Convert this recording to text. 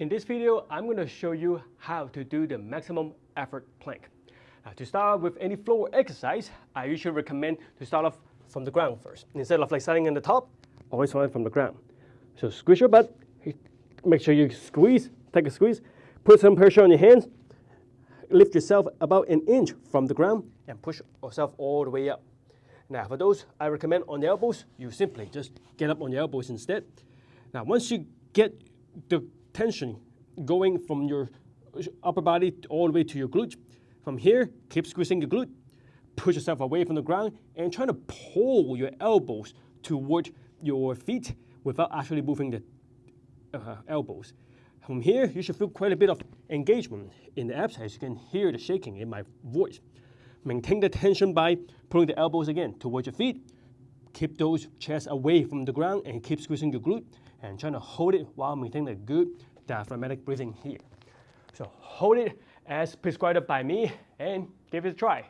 In this video, I'm going to show you how to do the maximum effort plank. Now, to start with any floor exercise, I usually recommend to start off from the ground first. Instead of like starting in the top, always start from the ground. So squeeze your butt, make sure you squeeze, take a squeeze, put some pressure on your hands, lift yourself about an inch from the ground and push yourself all the way up. Now for those I recommend on the elbows, you simply just get up on your elbows instead. Now once you get the tension going from your upper body all the way to your glute. From here, keep squeezing your glute, push yourself away from the ground, and try to pull your elbows toward your feet without actually moving the uh, elbows. From here, you should feel quite a bit of engagement in the abs as you can hear the shaking in my voice. Maintain the tension by pulling the elbows again towards your feet. Keep those chests away from the ground and keep squeezing your glute and trying to hold it while maintaining a good diaphragmatic breathing here. So hold it as prescribed by me and give it a try.